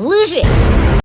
Лыжи!